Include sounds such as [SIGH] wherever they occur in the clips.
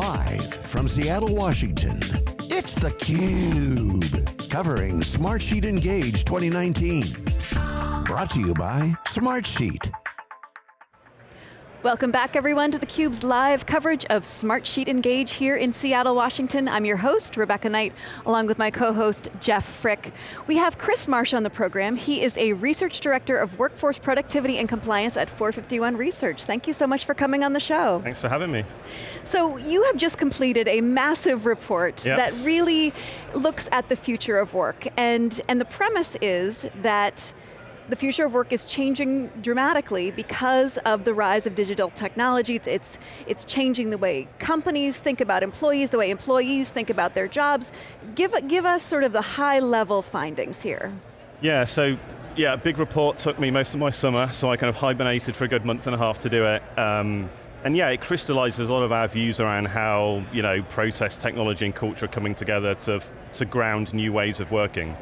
Live from Seattle, Washington, it's theCUBE. Covering Smartsheet Engage 2019. Brought to you by Smartsheet. Welcome back everyone to theCUBE's live coverage of Smartsheet Engage here in Seattle, Washington. I'm your host, Rebecca Knight, along with my co-host, Jeff Frick. We have Chris Marsh on the program. He is a Research Director of Workforce Productivity and Compliance at 451 Research. Thank you so much for coming on the show. Thanks for having me. So you have just completed a massive report yep. that really looks at the future of work. And, and the premise is that the future of work is changing dramatically because of the rise of digital technologies. It's, it's changing the way companies think about employees, the way employees think about their jobs. Give, give us sort of the high level findings here. Yeah, so yeah, big report took me most of my summer, so I kind of hibernated for a good month and a half to do it. Um, and yeah, it crystallizes a lot of our views around how you know, process, technology and culture are coming together to, to ground new ways of working.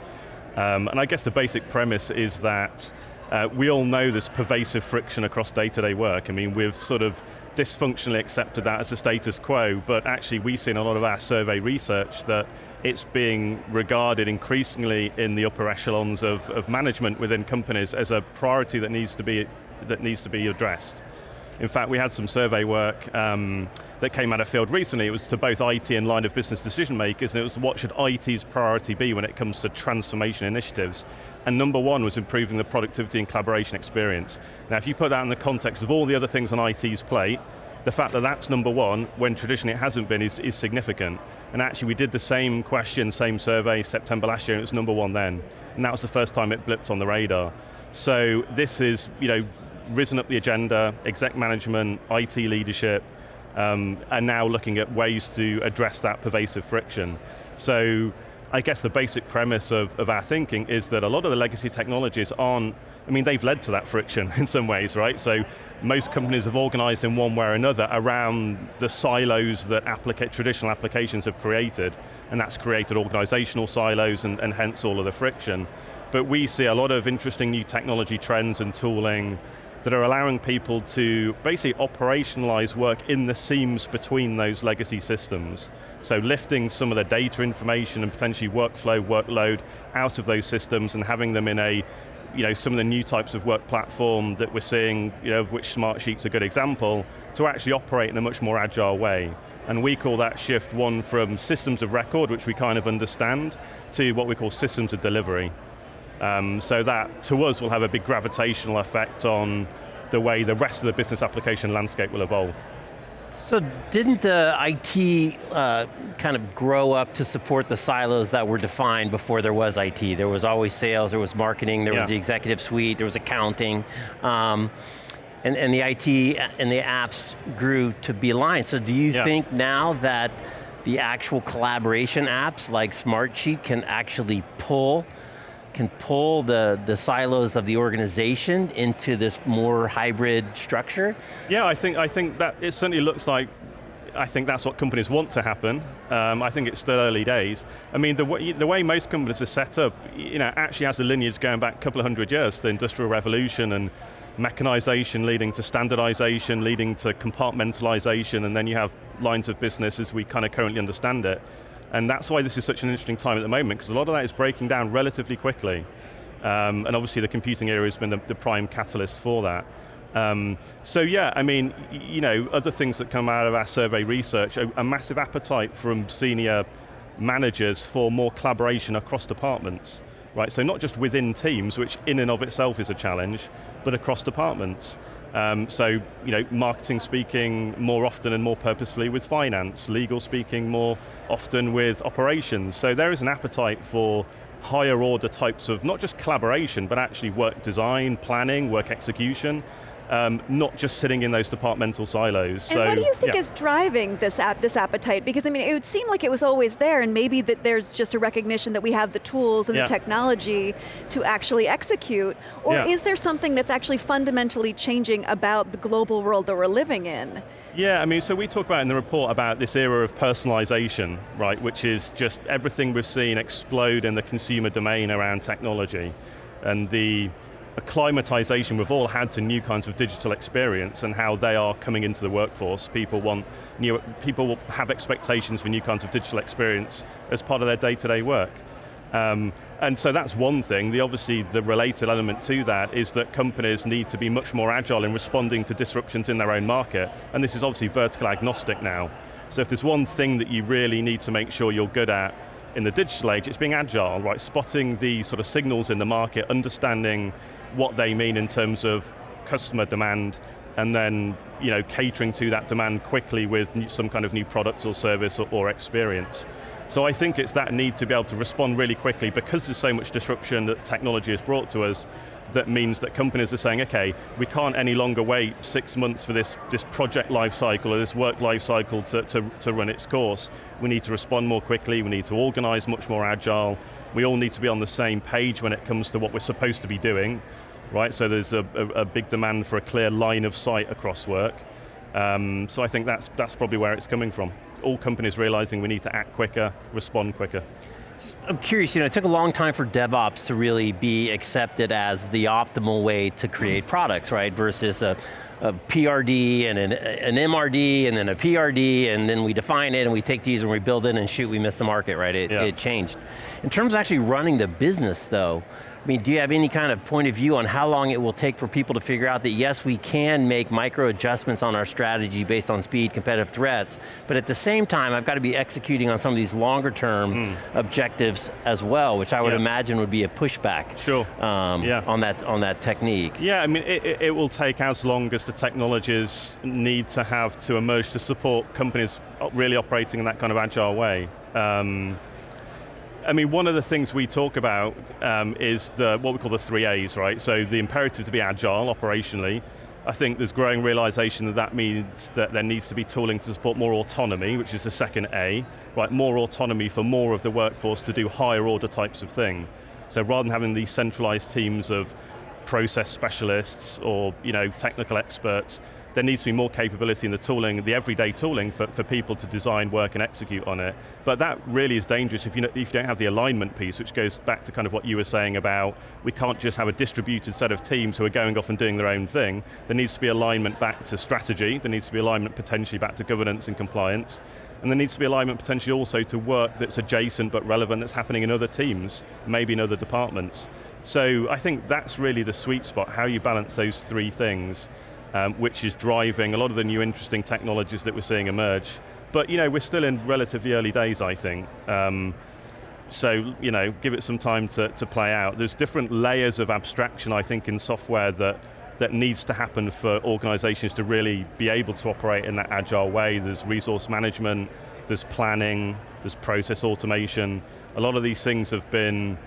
Um, and I guess the basic premise is that uh, we all know there's pervasive friction across day-to-day -day work. I mean, we've sort of dysfunctionally accepted that as a status quo, but actually we've seen a lot of our survey research that it's being regarded increasingly in the upper echelons of, of management within companies as a priority that needs to be, that needs to be addressed. In fact, we had some survey work um, that came out of field recently. It was to both IT and line of business decision makers, and it was what should IT's priority be when it comes to transformation initiatives. And number one was improving the productivity and collaboration experience. Now if you put that in the context of all the other things on IT's plate, the fact that that's number one, when traditionally it hasn't been, is, is significant. And actually we did the same question, same survey, September last year, and it was number one then. And that was the first time it blipped on the radar. So this is, you know, risen up the agenda, exec management, IT leadership, um, are now looking at ways to address that pervasive friction. So I guess the basic premise of, of our thinking is that a lot of the legacy technologies aren't, I mean, they've led to that friction [LAUGHS] in some ways, right? So most companies have organized in one way or another around the silos that applica traditional applications have created, and that's created organizational silos and, and hence all of the friction. But we see a lot of interesting new technology trends and tooling, that are allowing people to basically operationalize work in the seams between those legacy systems. So lifting some of the data information and potentially workflow, workload out of those systems and having them in a, you know, some of the new types of work platform that we're seeing, you know, of which Smartsheet's a good example, to actually operate in a much more agile way. And we call that shift one from systems of record, which we kind of understand, to what we call systems of delivery. Um, so that, to us, will have a big gravitational effect on the way the rest of the business application landscape will evolve. So didn't the IT uh, kind of grow up to support the silos that were defined before there was IT? There was always sales, there was marketing, there yeah. was the executive suite, there was accounting. Um, and, and the IT and the apps grew to be aligned. So do you yeah. think now that the actual collaboration apps like Smartsheet can actually pull can pull the, the silos of the organization into this more hybrid structure? Yeah, I think, I think that it certainly looks like I think that's what companies want to happen. Um, I think it's still early days. I mean, the way, the way most companies are set up, you know, actually has a lineage going back a couple of hundred years, the Industrial Revolution and mechanization leading to standardization, leading to compartmentalization, and then you have lines of business as we kind of currently understand it. And that's why this is such an interesting time at the moment, because a lot of that is breaking down relatively quickly. Um, and obviously the computing area has been the, the prime catalyst for that. Um, so yeah, I mean, you know, other things that come out of our survey research, a, a massive appetite from senior managers for more collaboration across departments right? So not just within teams, which in and of itself is a challenge, but across departments. Um, so, you know, marketing speaking more often and more purposefully with finance, legal speaking more often with operations. So there is an appetite for higher order types of, not just collaboration, but actually work design, planning, work execution, um, not just sitting in those departmental silos. And so, what do you think yeah. is driving this, ap this appetite? Because I mean, it would seem like it was always there and maybe that there's just a recognition that we have the tools and yeah. the technology to actually execute, or yeah. is there something that's actually fundamentally changing about the global world that we're living in? Yeah, I mean, so we talk about in the report about this era of personalization, right, which is just everything we've seen explode in the consumer domain around technology. And the acclimatization we've all had to new kinds of digital experience and how they are coming into the workforce. People want new, people have expectations for new kinds of digital experience as part of their day-to-day -day work. Um, and so that's one thing. The obviously the related element to that is that companies need to be much more agile in responding to disruptions in their own market. And this is obviously vertical agnostic now. So if there's one thing that you really need to make sure you're good at in the digital age, it's being agile, right? Spotting the sort of signals in the market, understanding what they mean in terms of customer demand, and then you know, catering to that demand quickly with some kind of new product or service or, or experience. So I think it's that need to be able to respond really quickly because there's so much disruption that technology has brought to us that means that companies are saying, okay, we can't any longer wait six months for this, this project life cycle or this work life cycle to, to, to run its course. We need to respond more quickly, we need to organize much more agile, we all need to be on the same page when it comes to what we're supposed to be doing, right? So there's a, a, a big demand for a clear line of sight across work. Um, so I think that's, that's probably where it's coming from all companies realizing we need to act quicker, respond quicker. I'm curious, you know, it took a long time for DevOps to really be accepted as the optimal way to create products, right? Versus a, a PRD and an, an, MRD and then a PRD and then we define it and we take these and we build it and shoot, we miss the market, right? It, yeah. it changed. In terms of actually running the business though, mean, do you have any kind of point of view on how long it will take for people to figure out that yes, we can make micro adjustments on our strategy based on speed, competitive threats, but at the same time, I've got to be executing on some of these longer term mm. objectives as well, which I would yeah. imagine would be a pushback sure. Um, yeah. on, that, on that technique. Yeah, I mean, it, it will take as long as the technologies need to have to emerge to support companies really operating in that kind of agile way. Um, I mean, one of the things we talk about um, is the, what we call the three A's, right? So the imperative to be agile operationally. I think there's growing realization that that means that there needs to be tooling to support more autonomy, which is the second A, right? More autonomy for more of the workforce to do higher order types of thing. So rather than having these centralized teams of process specialists or you know, technical experts, there needs to be more capability in the tooling, the everyday tooling for, for people to design, work and execute on it. But that really is dangerous if you, if you don't have the alignment piece, which goes back to kind of what you were saying about, we can't just have a distributed set of teams who are going off and doing their own thing. There needs to be alignment back to strategy, there needs to be alignment potentially back to governance and compliance, and there needs to be alignment potentially also to work that's adjacent but relevant that's happening in other teams, maybe in other departments. So I think that's really the sweet spot, how you balance those three things um, which is driving a lot of the new interesting technologies that we're seeing emerge. But you know, we're still in relatively early days, I think. Um, so, you know, give it some time to, to play out. There's different layers of abstraction, I think, in software that, that needs to happen for organizations to really be able to operate in that agile way. There's resource management, there's planning, there's process automation. A lot of these things have been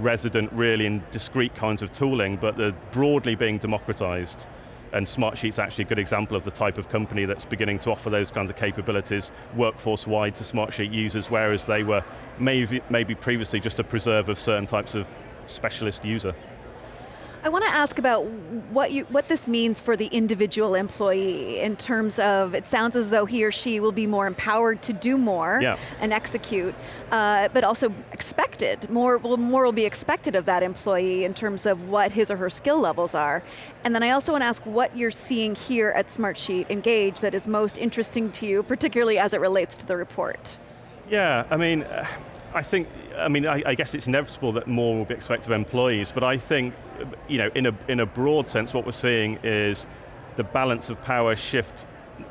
resident really in discrete kinds of tooling, but they're broadly being democratized and Smartsheet's actually a good example of the type of company that's beginning to offer those kinds of capabilities workforce-wide to Smartsheet users, whereas they were maybe, maybe previously just a preserve of certain types of specialist user. I want to ask about what, you, what this means for the individual employee in terms of, it sounds as though he or she will be more empowered to do more yeah. and execute, uh, but also expected, more will, more will be expected of that employee in terms of what his or her skill levels are. And then I also want to ask what you're seeing here at Smartsheet Engage that is most interesting to you, particularly as it relates to the report. Yeah, I mean, I think, I mean, I, I, guess it's inevitable that more will be expected of employees, but I think, you know, in a, in a broad sense, what we're seeing is the balance of power shift,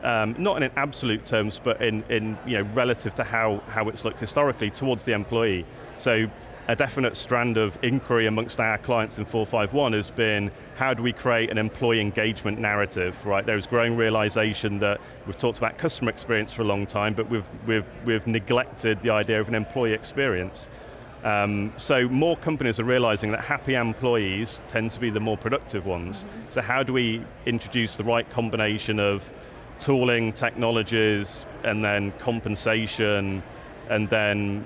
um, not in absolute terms, but in, in you know, relative to how, how it's looked historically towards the employee. So a definite strand of inquiry amongst our clients in 451 has been, how do we create an employee engagement narrative, right? There's growing realization that we've talked about customer experience for a long time, but we've, we've, we've neglected the idea of an employee experience. Um, so more companies are realizing that happy employees tend to be the more productive ones. Mm -hmm. So how do we introduce the right combination of tooling, technologies, and then compensation, and then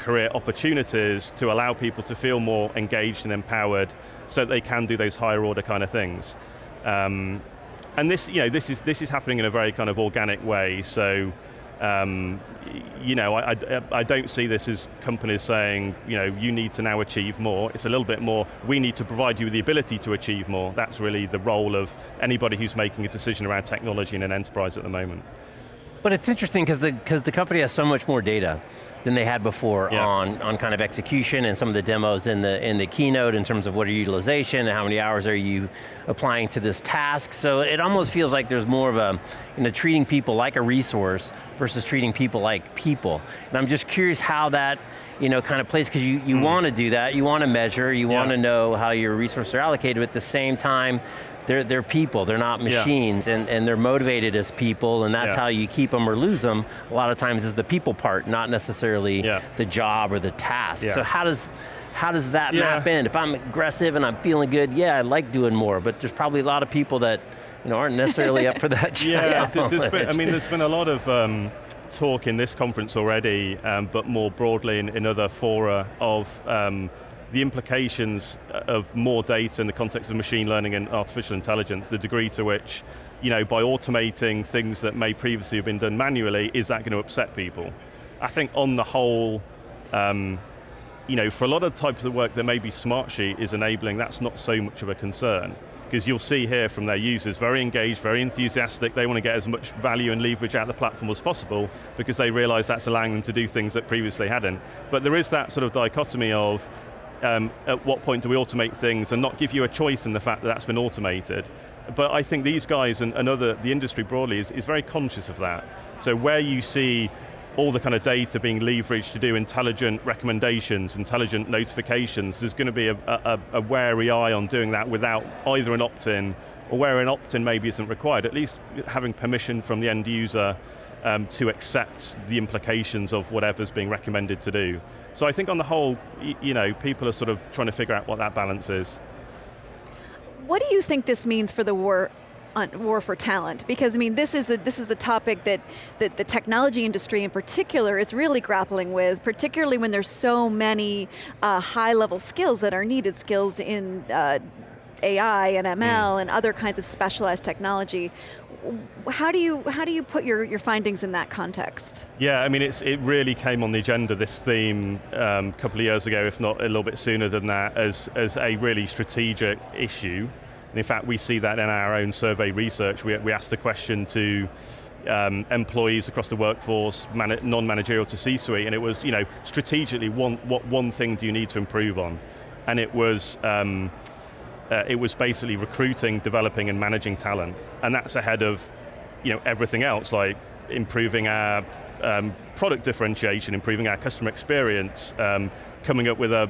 career opportunities to allow people to feel more engaged and empowered so that they can do those higher order kind of things. Um, and this, you know, this is, this is happening in a very kind of organic way, so Um, you know, I, I, I, don't see this as companies saying, you know, you need to now achieve more. It's a little bit more, we need to provide you with the ability to achieve more. That's really the role of anybody who's making a decision around technology in an enterprise at the moment. But it's interesting because the, cause the company has so much more data than they had before yeah. on, on kind of execution and some of the demos in the, in the keynote in terms of what are utilization and how many hours are you applying to this task. So it almost feels like there's more of a, you know, treating people like a resource versus treating people like people. And I'm just curious how that, you know, kind of plays, because you, you mm. want to do that, you want to measure, you yeah. want to know how your resources are allocated, but at the same time, they're, they're people, they're not machines, yeah. and, and they're motivated as people, and that's yeah. how you keep them or lose them, a lot of times is the people part, not necessarily yeah. the job or the task. So how does, how does that map in? If I'm aggressive and I'm feeling good, yeah, I like doing more, but there's probably a lot of people that you know, aren't necessarily up for that [LAUGHS] Yeah, there's been, I mean, there's been a lot of um, talk in this conference already, um, but more broadly in, in other fora of um, the implications of more data in the context of machine learning and artificial intelligence, the degree to which, you know, by automating things that may previously have been done manually, is that going to upset people? I think on the whole, um, you know, for a lot of types of work that maybe Smartsheet is enabling, that's not so much of a concern. Because you'll see here from their users, very engaged, very enthusiastic, they want to get as much value and leverage out of the platform as possible because they realize that's allowing them to do things that previously hadn't. But there is that sort of dichotomy of, um, at what point do we automate things and not give you a choice in the fact that that's been automated. But I think these guys and, and other, the industry broadly is, is very conscious of that. So where you see all the kind of data being leveraged to do intelligent recommendations, intelligent notifications, there's going to be a, a, a wary eye on doing that without either an opt-in, or where an opt-in maybe isn't required, at least having permission from the end user um, to accept the implications of whatever's being recommended to do. So I think on the whole, you know, people are sort of trying to figure out what that balance is. What do you think this means for the war war for talent because I mean this is the this is the topic that, that the technology industry in particular is really grappling with, particularly when there's so many uh, high level skills that are needed, skills in uh, AI and ML mm. and other kinds of specialized technology how do you how do you put your, your findings in that context? Yeah, I mean, it's, it really came on the agenda, this theme, um, a couple of years ago, if not a little bit sooner than that, as, as a really strategic issue. And in fact, we see that in our own survey research. We, we asked a question to um, employees across the workforce, non-managerial to C-suite, and it was, you know, strategically, one, what one thing do you need to improve on? And it was, um, uh, it was basically recruiting, developing, and managing talent. And that's ahead of you know, everything else, like improving our um, product differentiation, improving our customer experience, um, coming up with a,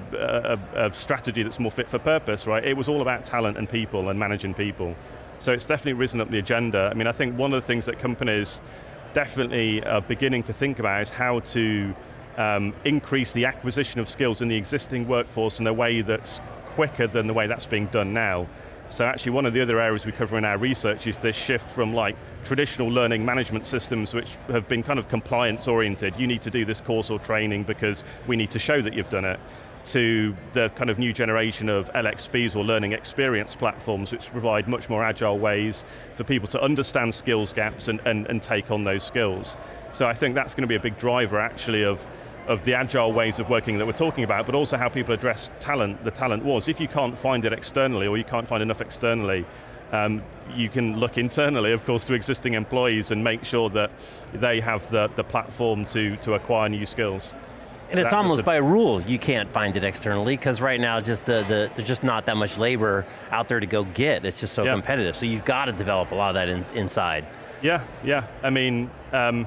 a, a, strategy that's more fit for purpose, right? It was all about talent and people and managing people. So it's definitely risen up the agenda. I mean, I think one of the things that companies definitely are beginning to think about is how to um, increase the acquisition of skills in the existing workforce in a way that's quicker than the way that's being done now. So actually one of the other areas we cover in our research is this shift from like traditional learning management systems which have been kind of compliance oriented. You need to do this course or training because we need to show that you've done it to the kind of new generation of LXPs or learning experience platforms which provide much more agile ways for people to understand skills gaps and, and, and take on those skills. So I think that's going to be a big driver actually of of the agile ways of working that we're talking about, but also how people address talent, the talent wars. If you can't find it externally, or you can't find enough externally, um, you can look internally, of course, to existing employees and make sure that they have the, the platform to, to acquire new skills. And it's almost by rule you can't find it externally because right now just the, the, there's just not that much labor out there to go get. It's just so yeah. competitive. So you've got to develop a lot of that in, inside. Yeah, yeah. I mean, um,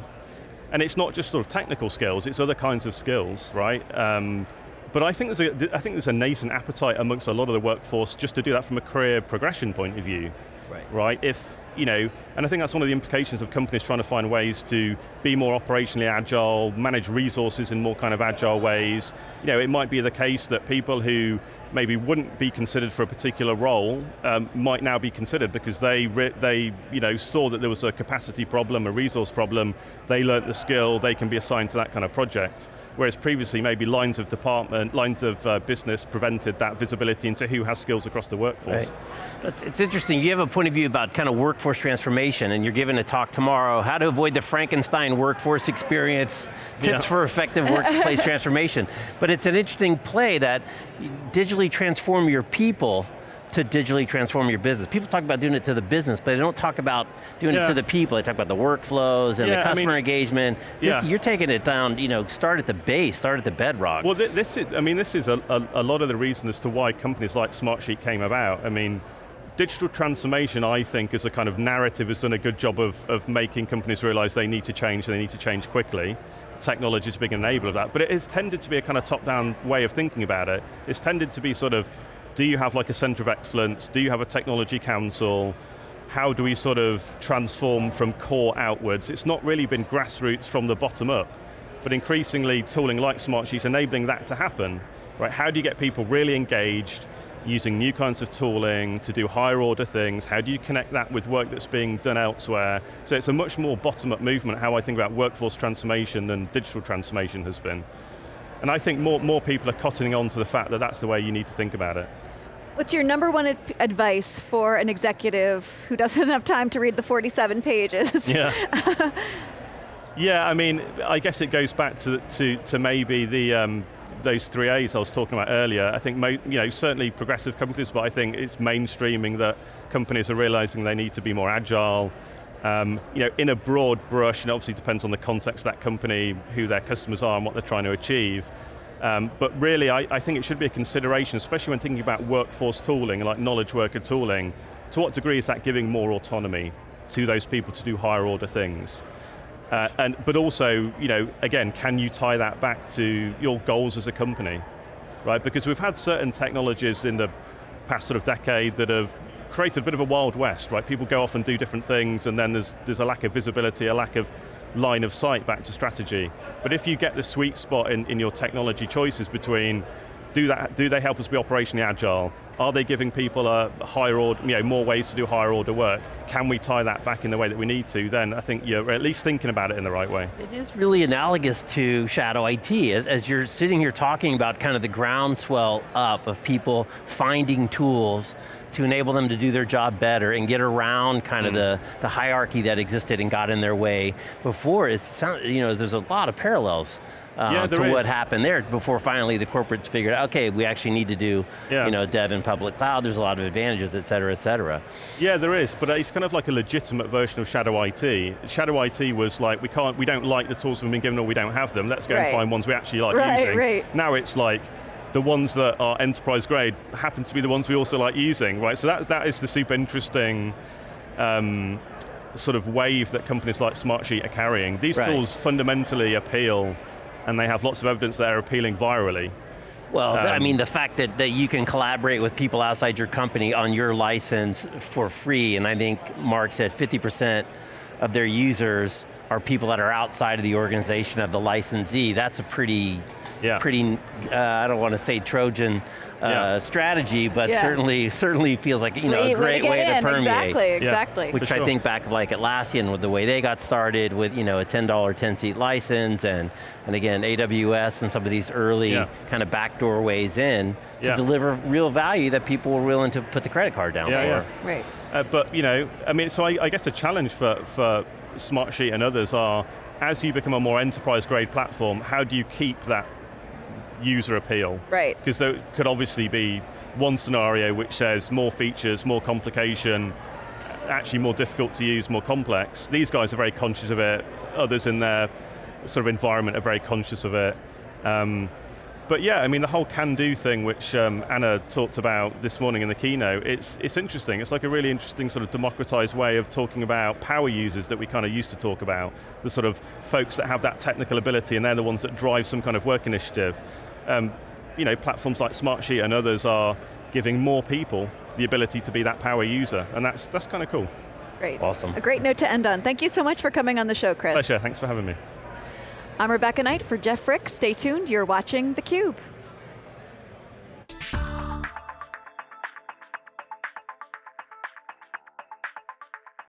and it's not just sort of technical skills, it's other kinds of skills, right? Um, but I think, there's a, I think there's a nascent appetite amongst a lot of the workforce just to do that from a career progression point of view. Right. right? If, you know, and I think that's one of the implications of companies trying to find ways to be more operationally agile, manage resources in more kind of agile ways. You know, it might be the case that people who maybe wouldn't be considered for a particular role um, might now be considered because they, they you know, saw that there was a capacity problem, a resource problem, they learnt the skill, they can be assigned to that kind of project. Whereas previously maybe lines of department, lines of uh, business prevented that visibility into who has skills across the workforce. Right. It's, it's interesting, you have a point of view about kind of workforce transformation and you're giving a talk tomorrow, how to avoid the Frankenstein workforce experience, tips yeah. for effective workplace [LAUGHS] transformation. But it's an interesting play that digitally transform your people to digitally transform your business. People talk about doing it to the business, but they don't talk about doing yeah. it to the people. They talk about the workflows and yeah, the customer I mean, engagement. This, yeah. You're taking it down, you know, start at the base, start at the bedrock. Well, this is, I mean, this is a, a, a lot of the reason as to why companies like Smartsheet came about. I mean, digital transformation, I think, as a kind of narrative has done a good job of, of making companies realize they need to change, they need to change quickly technology is a big enabler of that, but it has tended to be a kind of top-down way of thinking about it. It's tended to be sort of, do you have like a center of excellence? Do you have a technology council? How do we sort of transform from core outwards? It's not really been grassroots from the bottom up, but increasingly tooling like Smartsheet enabling that to happen. Right? How do you get people really engaged, using new kinds of tooling to do higher order things, how do you connect that with work that's being done elsewhere? So it's a much more bottom-up movement, how I think about workforce transformation than digital transformation has been. And I think more, more people are cottoning on to the fact that that's the way you need to think about it. What's your number one advice for an executive who doesn't have time to read the 47 pages? Yeah. [LAUGHS] yeah, I mean, I guess it goes back to, to, to maybe the, um, those three A's I was talking about earlier, I think you know, certainly progressive companies, but I think it's mainstreaming that companies are realizing they need to be more agile, um, you know, in a broad brush, and obviously depends on the context of that company, who their customers are and what they're trying to achieve. Um, but really, I, I, think it should be a consideration, especially when thinking about workforce tooling, like knowledge worker tooling, to what degree is that giving more autonomy to those people to do higher order things? Uh, and, but also, you know, again, can you tie that back to your goals as a company? Right, because we've had certain technologies in the past sort of decade that have created a bit of a wild west, right? People go off and do different things and then there's, there's a lack of visibility, a lack of line of sight back to strategy. But if you get the sweet spot in, in your technology choices between do, that, do they help us be operationally agile? Are they giving people a higher order, you know, more ways to do higher order work? Can we tie that back in the way that we need to? Then I think you're at least thinking about it in the right way. It is really analogous to shadow IT. As, as you're sitting here talking about kind of the groundswell up of people finding tools to enable them to do their job better and get around kind mm. of the, the hierarchy that existed and got in their way before. It's, you know, there's a lot of parallels uh, yeah, to is. what happened there before finally the corporates figured out, okay, we actually need to do yeah. you know, dev in public cloud, there's a lot of advantages, et cetera, et cetera. Yeah, there is, but it's kind of like a legitimate version of Shadow IT. Shadow IT was like, we can't, we don't like the tools we've been given or we don't have them, let's go right. and find ones we actually like right, using. Right. Now it's like, the ones that are enterprise grade happen to be the ones we also like using, right? So that, that is the super interesting um, sort of wave that companies like Smartsheet are carrying. These right. tools fundamentally appeal and they have lots of evidence that they're appealing virally. Well, um, I mean, the fact that, that you can collaborate with people outside your company on your license for free, and I think Mark said 50% of their users are people that are outside of the organization of the licensee. That's a pretty, yeah. pretty, uh, I don't want to say Trojan uh, yeah. strategy, but yeah. certainly certainly feels like you know a great way, to, way to permeate. Exactly, exactly. Which sure. I think back like Atlassian with the way they got started with you know a $10, 10 seat license and, and again AWS and some of these early yeah. kind of backdoor ways in to deliver real value that people were willing to put the credit card down for. Right. Uh, but you know, I mean, so I, I guess the challenge for, for Smartsheet and others are, as you become a more enterprise grade platform, how do you keep that user appeal. Right. Because there could obviously be one scenario which says more features, more complication, actually more difficult to use, more complex. These guys are very conscious of it. Others in their sort of environment are very conscious of it. Um, but yeah, I mean the whole can-do thing which um, Anna talked about this morning in the keynote, it's, it's interesting. It's like a really interesting sort of democratized way of talking about power users that we kind of used to talk about. The sort of folks that have that technical ability and they're the ones that drive some kind of work initiative um, you know, platforms like Smartsheet and others are giving more people the ability to be that power user, and that's, that's kind of cool. Great. Awesome. A great note to end on. Thank you so much for coming on the show, Chris. Pleasure, thanks for having me. I'm Rebecca Knight for Jeff Frick. Stay tuned, you're watching theCUBE.